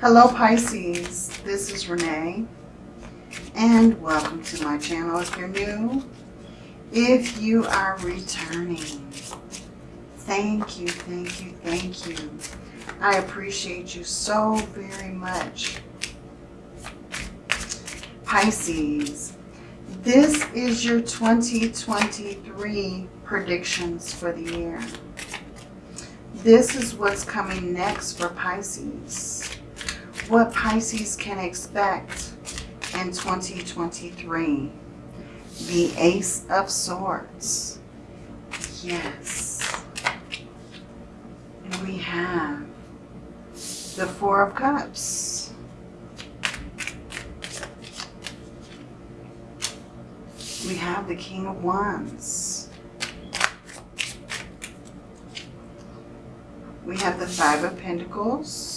Hello Pisces, this is Renee and welcome to my channel if you're new. If you are returning, thank you, thank you, thank you. I appreciate you so very much. Pisces, this is your 2023 predictions for the year. This is what's coming next for Pisces. What Pisces can expect in 2023. The Ace of Swords. Yes. And we have the Four of Cups. We have the King of Wands. We have the Five of Pentacles.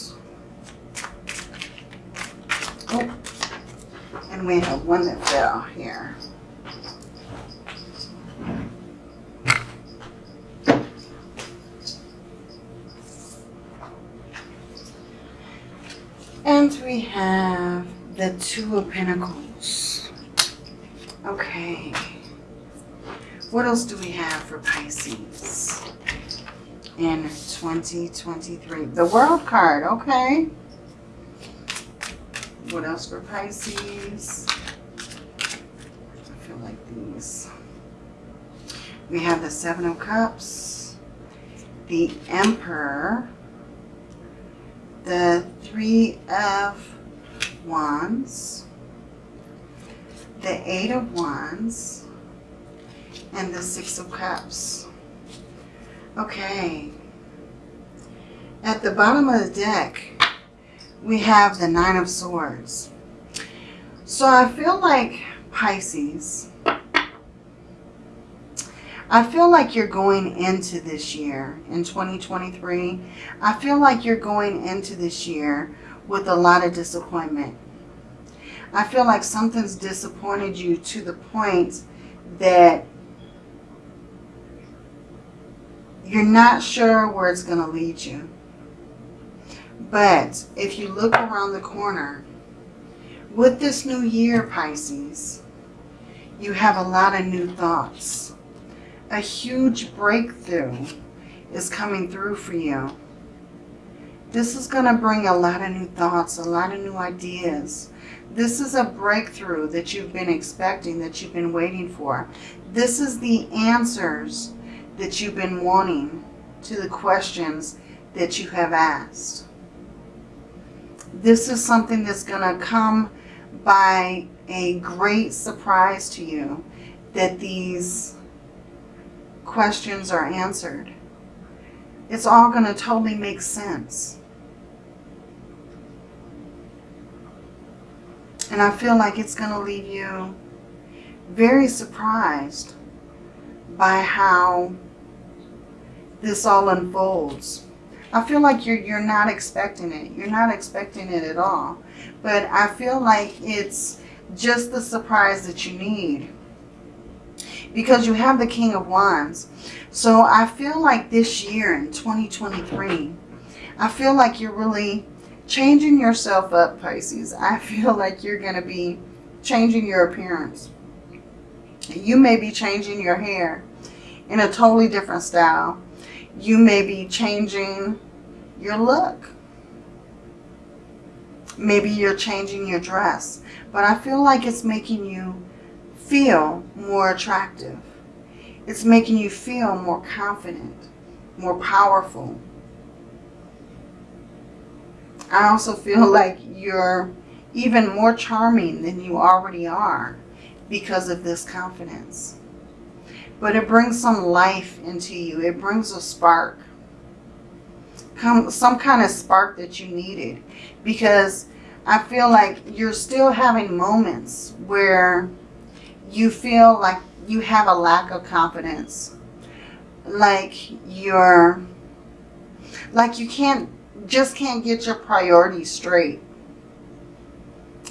And we have one that fell here. And we have the Two of Pentacles. Okay. What else do we have for Pisces in 2023? The World card, okay. What else for Pisces? I feel like these. We have the Seven of Cups, the Emperor, the Three of Wands, the Eight of Wands, and the Six of Cups. Okay. At the bottom of the deck, we have the Nine of Swords. So I feel like Pisces, I feel like you're going into this year in 2023. I feel like you're going into this year with a lot of disappointment. I feel like something's disappointed you to the point that you're not sure where it's going to lead you. But if you look around the corner, with this new year, Pisces, you have a lot of new thoughts. A huge breakthrough is coming through for you. This is going to bring a lot of new thoughts, a lot of new ideas. This is a breakthrough that you've been expecting, that you've been waiting for. This is the answers that you've been wanting to the questions that you have asked. This is something that's going to come by a great surprise to you that these questions are answered. It's all going to totally make sense. And I feel like it's going to leave you very surprised by how this all unfolds. I feel like you're, you're not expecting it. You're not expecting it at all. But I feel like it's just the surprise that you need. Because you have the King of Wands. So I feel like this year in 2023, I feel like you're really changing yourself up, Pisces. I feel like you're going to be changing your appearance. You may be changing your hair in a totally different style you may be changing your look. Maybe you're changing your dress. But I feel like it's making you feel more attractive. It's making you feel more confident, more powerful. I also feel like you're even more charming than you already are because of this confidence but it brings some life into you. It brings a spark. Some kind of spark that you needed. Because I feel like you're still having moments where you feel like you have a lack of confidence. Like you're, like you can't, just can't get your priorities straight.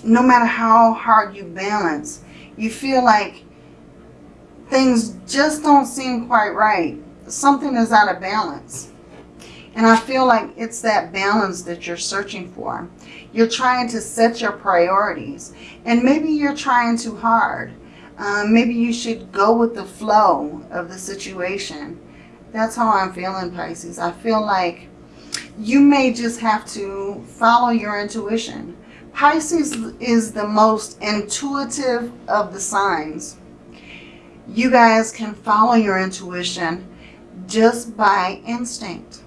No matter how hard you balance, you feel like things just don't seem quite right. Something is out of balance. And I feel like it's that balance that you're searching for. You're trying to set your priorities. And maybe you're trying too hard. Um, maybe you should go with the flow of the situation. That's how I'm feeling, Pisces. I feel like you may just have to follow your intuition. Pisces is the most intuitive of the signs. You guys can follow your intuition just by instinct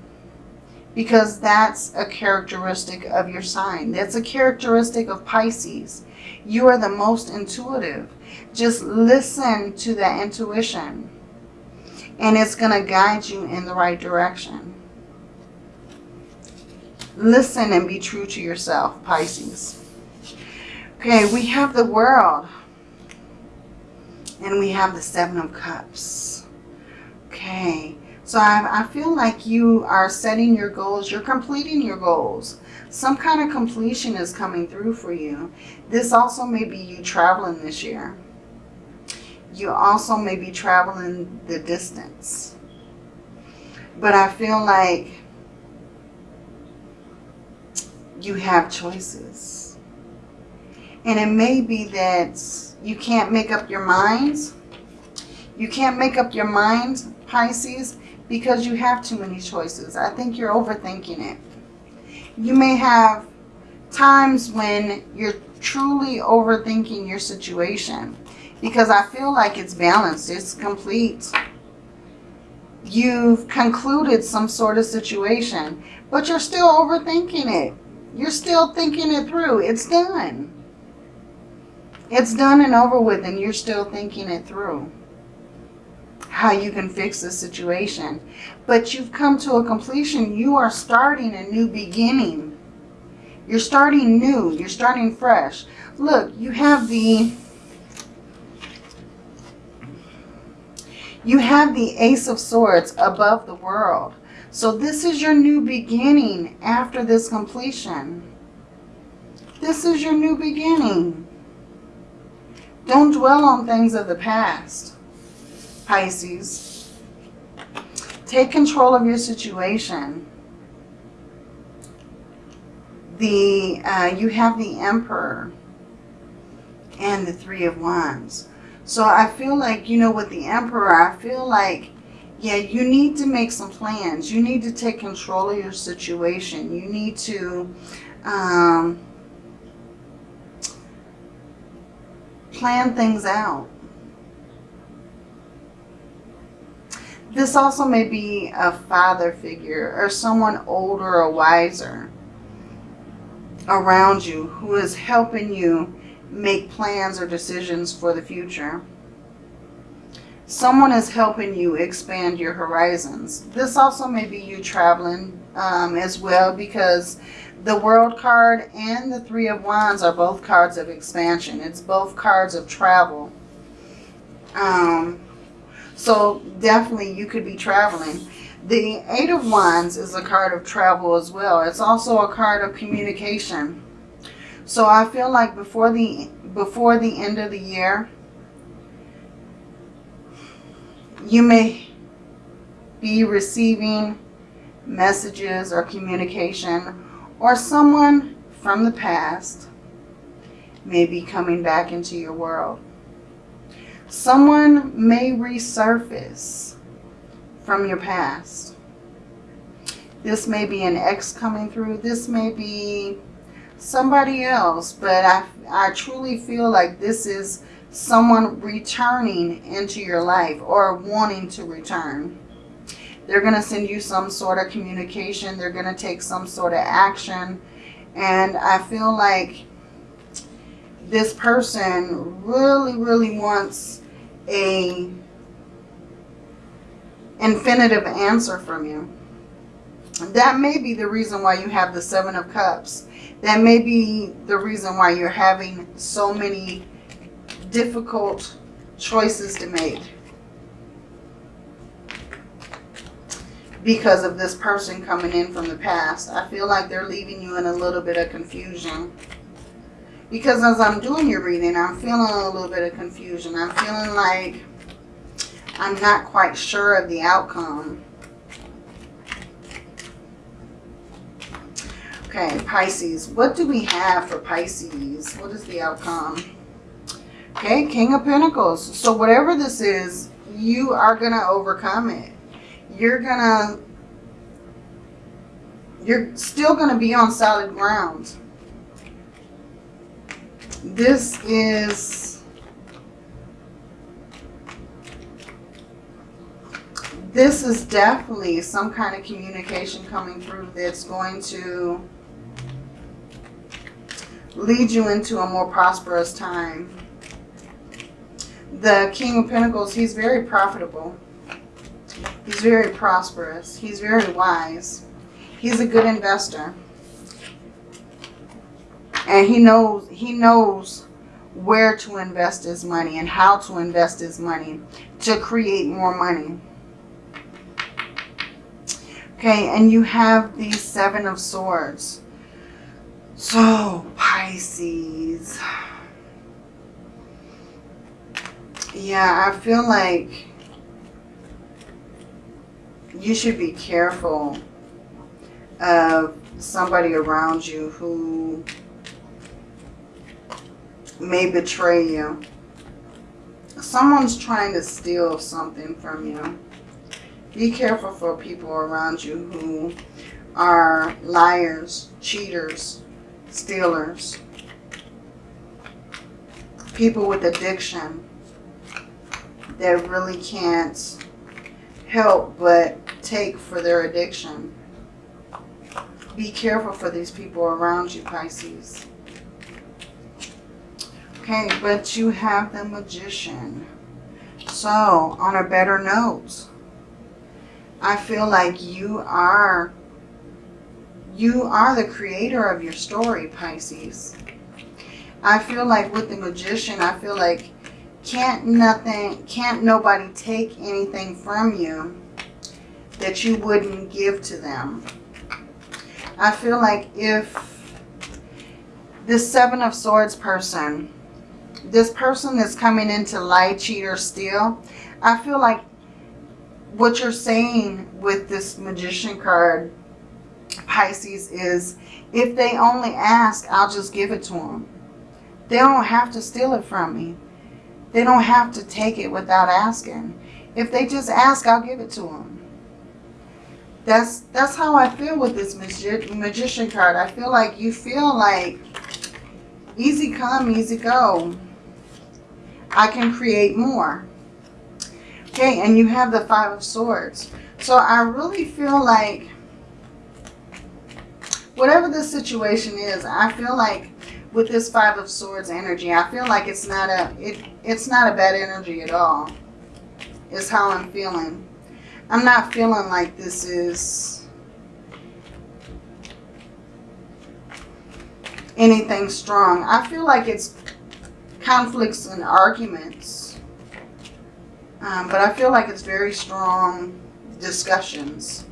because that's a characteristic of your sign. That's a characteristic of Pisces. You are the most intuitive. Just listen to that intuition and it's going to guide you in the right direction. Listen and be true to yourself, Pisces. Okay, we have the world. And we have the Seven of Cups. Okay, so I, I feel like you are setting your goals. You're completing your goals. Some kind of completion is coming through for you. This also may be you traveling this year. You also may be traveling the distance. But I feel like you have choices. And it may be that you can't make up your minds. You can't make up your mind, Pisces, because you have too many choices. I think you're overthinking it. You may have times when you're truly overthinking your situation because I feel like it's balanced. It's complete. You've concluded some sort of situation, but you're still overthinking it. You're still thinking it through. It's done. It's done and over with and you're still thinking it through how you can fix the situation. But you've come to a completion. You are starting a new beginning. You're starting new. You're starting fresh. Look, you have the... You have the Ace of Swords above the world. So this is your new beginning after this completion. This is your new beginning. Don't dwell on things of the past. Pisces. Take control of your situation. The uh, You have the Emperor and the Three of Wands. So I feel like, you know, with the Emperor, I feel like, yeah, you need to make some plans. You need to take control of your situation. You need to um, plan things out. This also may be a father figure or someone older or wiser around you who is helping you make plans or decisions for the future. Someone is helping you expand your horizons. This also may be you traveling um, as well because the World card and the Three of Wands are both cards of expansion. It's both cards of travel. Um, so definitely you could be traveling. The Eight of Wands is a card of travel as well. It's also a card of communication. So I feel like before the before the end of the year, you may be receiving messages or communication or someone from the past may be coming back into your world. Someone may resurface from your past. This may be an ex coming through. This may be somebody else. But I, I truly feel like this is someone returning into your life or wanting to return. They're going to send you some sort of communication. They're going to take some sort of action. And I feel like this person really, really wants a infinitive answer from you. That may be the reason why you have the Seven of Cups. That may be the reason why you're having so many difficult choices to make. Because of this person coming in from the past. I feel like they're leaving you in a little bit of confusion. Because as I'm doing your reading, I'm feeling a little bit of confusion. I'm feeling like I'm not quite sure of the outcome. Okay, Pisces. What do we have for Pisces? What is the outcome? Okay, King of Pentacles. So whatever this is, you are going to overcome it. You're to, you're still going to be on solid ground. This is, this is definitely some kind of communication coming through that's going to lead you into a more prosperous time the King of Pentacles, he's very profitable. He's very prosperous. He's very wise. He's a good investor. And he knows he knows where to invest his money and how to invest his money to create more money. Okay, and you have the Seven of Swords. So, Pisces. Yeah, I feel like you should be careful of somebody around you who may betray you. Someone's trying to steal something from you. Be careful for people around you who are liars, cheaters, stealers, people with addiction that really can't help but take for their addiction. Be careful for these people around you, Pisces. Okay, but you have the Magician. So, on a better note, I feel like you are you are the creator of your story, Pisces. I feel like with the Magician, I feel like can't nothing, can't nobody take anything from you that you wouldn't give to them. I feel like if this Seven of Swords person, this person is coming into lie, cheat, or steal, I feel like what you're saying with this Magician card, Pisces, is if they only ask, I'll just give it to them. They don't have to steal it from me. They don't have to take it without asking. If they just ask, I'll give it to them. That's, that's how I feel with this magi magician card. I feel like you feel like easy come, easy go. I can create more. Okay, and you have the Five of Swords. So I really feel like whatever the situation is, I feel like with this Five of Swords energy, I feel like it's not a it it's not a bad energy at all. Is how I'm feeling. I'm not feeling like this is anything strong. I feel like it's conflicts and arguments. Um, but I feel like it's very strong discussions.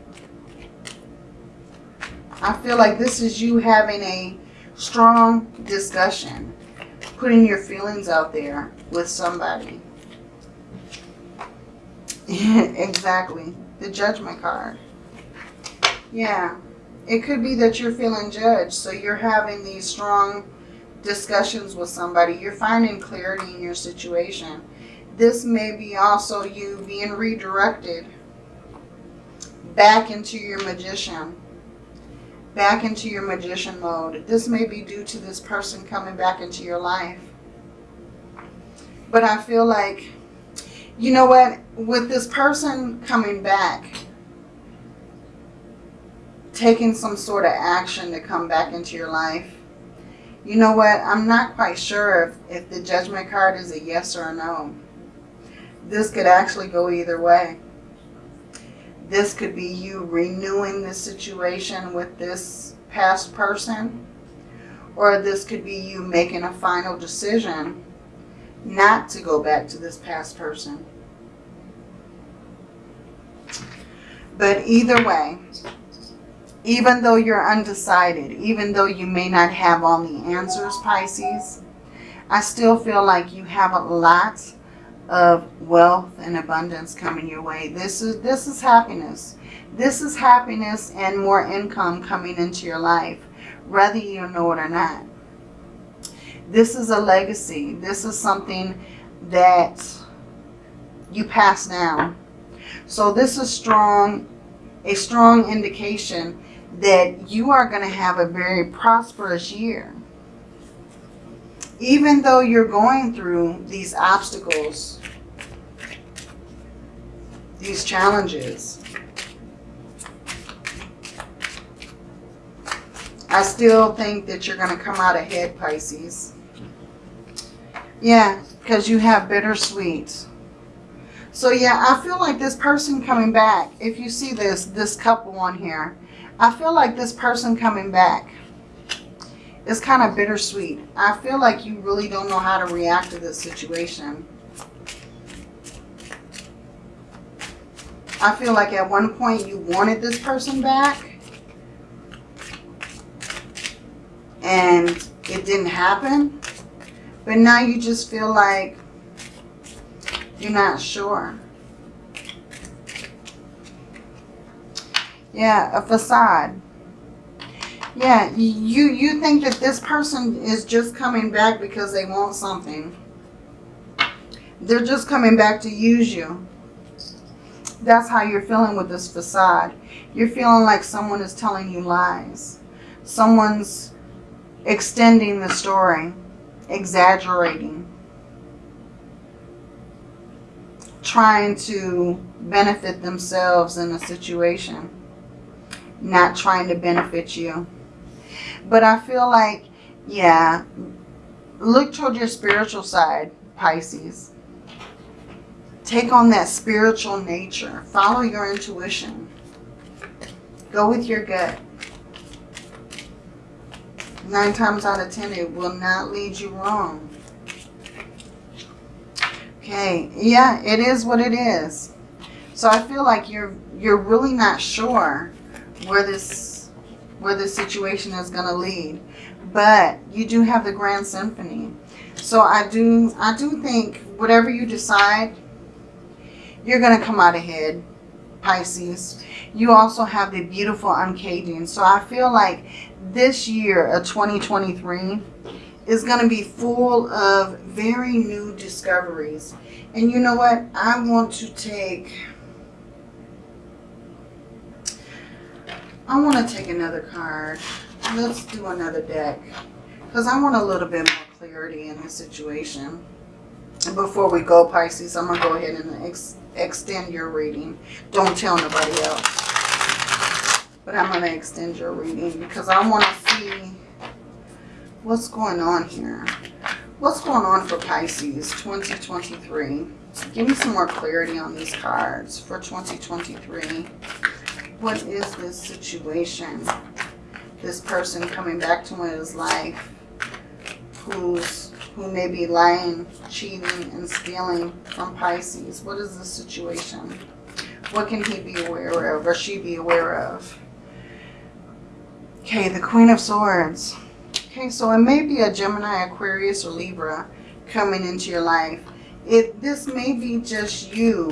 I feel like this is you having a strong discussion, putting your feelings out there with somebody. exactly. The judgment card. Yeah. It could be that you're feeling judged. So you're having these strong discussions with somebody. You're finding clarity in your situation. This may be also you being redirected back into your magician back into your magician mode. This may be due to this person coming back into your life. But I feel like, you know what, with this person coming back, taking some sort of action to come back into your life, you know what, I'm not quite sure if, if the judgment card is a yes or a no. This could actually go either way. This could be you renewing the situation with this past person. Or this could be you making a final decision not to go back to this past person. But either way, even though you're undecided, even though you may not have all the answers, Pisces, I still feel like you have a lot of wealth and abundance coming your way. This is this is happiness. This is happiness and more income coming into your life. whether you know it or not. This is a legacy. This is something that you pass down. So this is strong, a strong indication that you are going to have a very prosperous year. Even though you're going through these obstacles, these challenges, I still think that you're going to come out ahead, Pisces. Yeah, because you have bittersweet. So yeah, I feel like this person coming back, if you see this, this couple on here, I feel like this person coming back is kind of bittersweet. I feel like you really don't know how to react to this situation. I feel like at one point you wanted this person back. And it didn't happen. But now you just feel like you're not sure. Yeah, a facade. Yeah, you, you think that this person is just coming back because they want something. They're just coming back to use you. That's how you're feeling with this facade. You're feeling like someone is telling you lies. Someone's extending the story, exaggerating, trying to benefit themselves in a situation not trying to benefit you. But I feel like, yeah, look toward your spiritual side, Pisces. Take on that spiritual nature. Follow your intuition. Go with your gut. Nine times out of ten, it will not lead you wrong. Okay, yeah, it is what it is. So I feel like you're you're really not sure where this where this situation is going to lead. But you do have the Grand Symphony. So I do I do think whatever you decide, you're going to come out ahead, Pisces. You also have the beautiful uncaging. So I feel like this year uh, of 2023 is going to be full of very new discoveries. And you know what? I want to take I want to take another card. Let's do another deck. Because I want a little bit more clarity in this situation. And before we go, Pisces, I'm going to go ahead and ex extend your reading. Don't tell nobody else. But I'm going to extend your reading because I want to see what's going on here. What's going on for Pisces 2023? Give me some more clarity on these cards for 2023 what is this situation? This person coming back to his life who's who may be lying, cheating, and stealing from Pisces. What is the situation? What can he be aware of or she be aware of? Okay, the Queen of Swords. Okay, so it may be a Gemini, Aquarius, or Libra coming into your life. It, this may be just you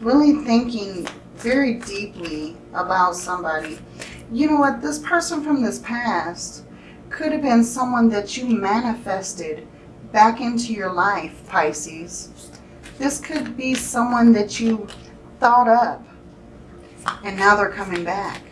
really thinking very deeply about somebody. You know what? This person from this past could have been someone that you manifested back into your life, Pisces. This could be someone that you thought up and now they're coming back.